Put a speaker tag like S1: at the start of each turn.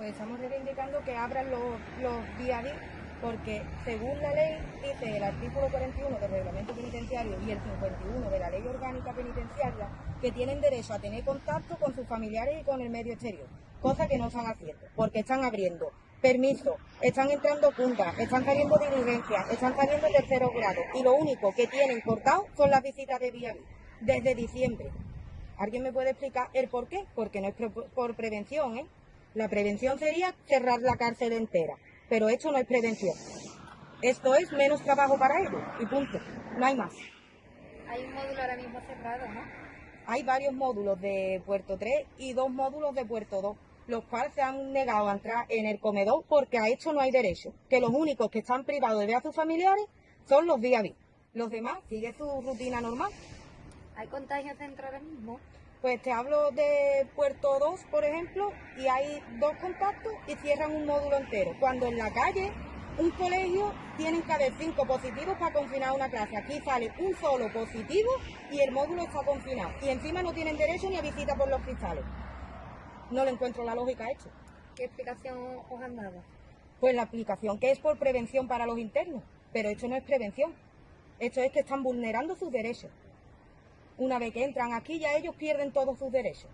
S1: Pues estamos reivindicando que abran los, los día porque según la ley dice el artículo 41 del reglamento penitenciario y el 51 de la ley orgánica penitenciaria que tienen derecho a tener contacto con sus familiares y con el medio exterior, cosa que no están haciendo, porque están abriendo permiso, están entrando puntas, están saliendo diligencias, están saliendo terceros grados y lo único que tienen cortado son las visitas de vía desde diciembre. ¿Alguien me puede explicar el por qué? Porque no es por prevención, ¿eh? La prevención sería cerrar la cárcel entera, pero esto no es prevención. Esto es menos trabajo para ellos y punto. No hay más.
S2: Hay un módulo ahora mismo cerrado, ¿no?
S1: Hay varios módulos de Puerto 3 y dos módulos de Puerto 2, los cuales se han negado a entrar en el comedor porque a esto no hay derecho. Que los únicos que están privados de ver a sus familiares son los día Los demás siguen su rutina normal.
S2: ¿Hay contagios dentro ahora mismo?
S1: Pues te hablo de Puerto 2, por ejemplo, y hay dos contactos y cierran un módulo entero. Cuando en la calle, un colegio, tienen que haber cinco positivos para confinar una clase. Aquí sale un solo positivo y el módulo está confinado. Y encima no tienen derecho ni a visita por los cristales. No le encuentro la lógica a esto.
S2: ¿Qué explicación os han dado?
S1: Pues la explicación que es por prevención para los internos. Pero esto no es prevención. Esto es que están vulnerando sus derechos una vez que entran aquí ya ellos pierden todos sus derechos.